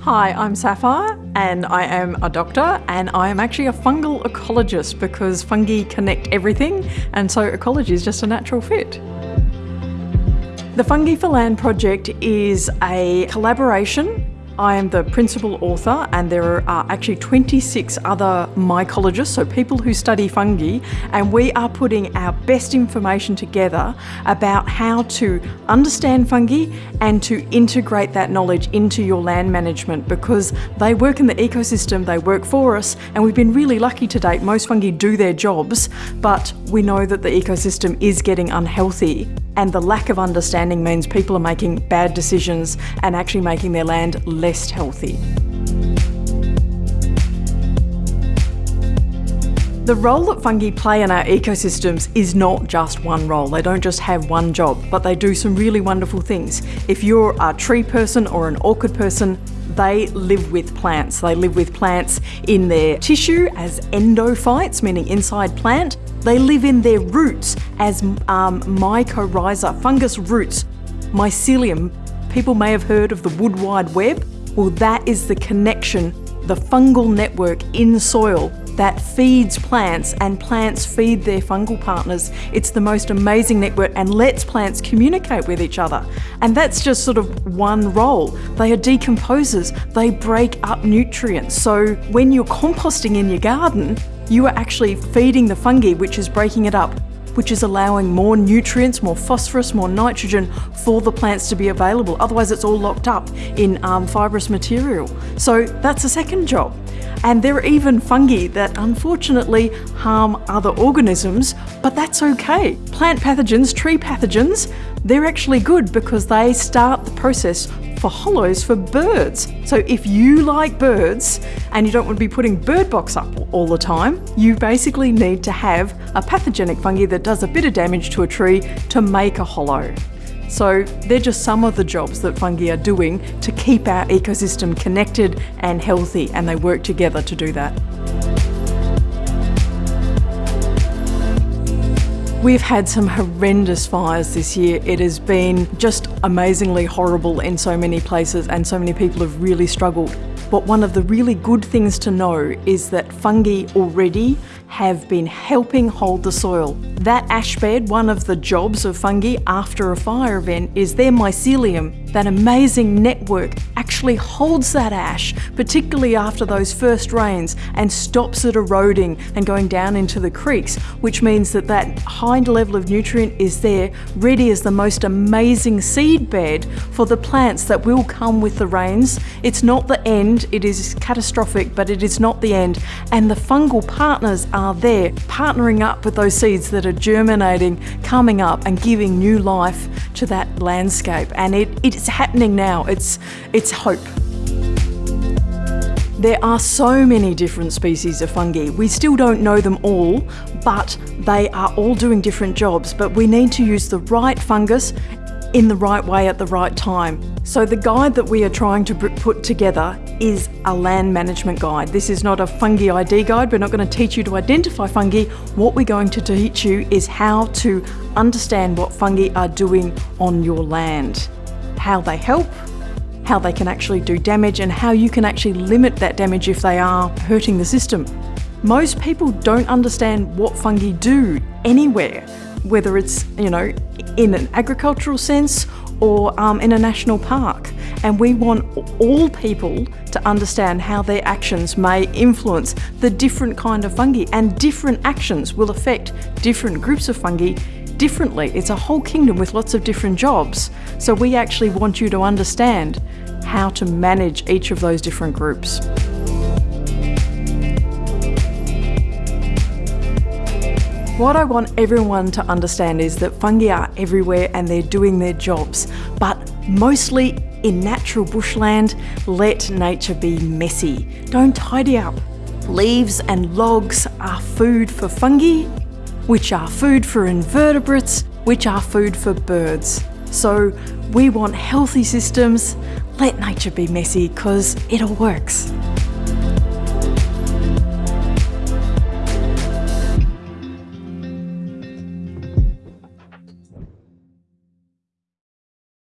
Hi, I'm Sapphire and I am a doctor and I am actually a fungal ecologist because fungi connect everything and so ecology is just a natural fit. The Fungi for Land project is a collaboration I am the principal author and there are uh, actually 26 other mycologists, so people who study fungi, and we are putting our best information together about how to understand fungi and to integrate that knowledge into your land management because they work in the ecosystem, they work for us, and we've been really lucky to date. Most fungi do their jobs, but we know that the ecosystem is getting unhealthy and the lack of understanding means people are making bad decisions and actually making their land less healthy. The role that fungi play in our ecosystems is not just one role. They don't just have one job, but they do some really wonderful things. If you're a tree person or an orchid person, they live with plants. They live with plants in their tissue as endophytes, meaning inside plant. They live in their roots as um, mycorrhiza, fungus roots, mycelium. People may have heard of the wood wide web. Well, that is the connection, the fungal network in soil that feeds plants and plants feed their fungal partners. It's the most amazing network and lets plants communicate with each other. And that's just sort of one role. They are decomposers, they break up nutrients. So when you're composting in your garden, you are actually feeding the fungi, which is breaking it up which is allowing more nutrients, more phosphorus, more nitrogen for the plants to be available. Otherwise it's all locked up in um, fibrous material. So that's a second job. And there are even fungi that unfortunately harm other organisms, but that's okay. Plant pathogens, tree pathogens, they're actually good because they start the process for hollows for birds. So if you like birds and you don't want to be putting bird box up all the time, you basically need to have a pathogenic fungi that does a bit of damage to a tree to make a hollow. So they're just some of the jobs that fungi are doing to keep our ecosystem connected and healthy and they work together to do that. We've had some horrendous fires this year. It has been just amazingly horrible in so many places and so many people have really struggled. But one of the really good things to know is that fungi already have been helping hold the soil. That ash bed, one of the jobs of fungi after a fire event is their mycelium, that amazing network actually holds that ash, particularly after those first rains, and stops it eroding and going down into the creeks, which means that that high level of nutrient is there, ready as the most amazing seed bed for the plants that will come with the rains. It's not the end, it is catastrophic, but it is not the end. And the fungal partners are there, partnering up with those seeds that are germinating, coming up and giving new life to that landscape. And it, it's happening now, it's, it's hope. There are so many different species of fungi. We still don't know them all, but they are all doing different jobs. But we need to use the right fungus in the right way at the right time. So the guide that we are trying to put together is a land management guide. This is not a fungi ID guide. We're not going to teach you to identify fungi. What we're going to teach you is how to understand what fungi are doing on your land, how they help, how they can actually do damage and how you can actually limit that damage if they are hurting the system. Most people don't understand what fungi do anywhere, whether it's, you know, in an agricultural sense or um, in a national park. And we want all people to understand how their actions may influence the different kind of fungi and different actions will affect different groups of fungi differently. It's a whole kingdom with lots of different jobs. So we actually want you to understand how to manage each of those different groups. What I want everyone to understand is that fungi are everywhere and they're doing their jobs, but mostly in natural bushland, let nature be messy. Don't tidy up. Leaves and logs are food for fungi, which are food for invertebrates, which are food for birds. So we want healthy systems. Let nature be messy because it all works.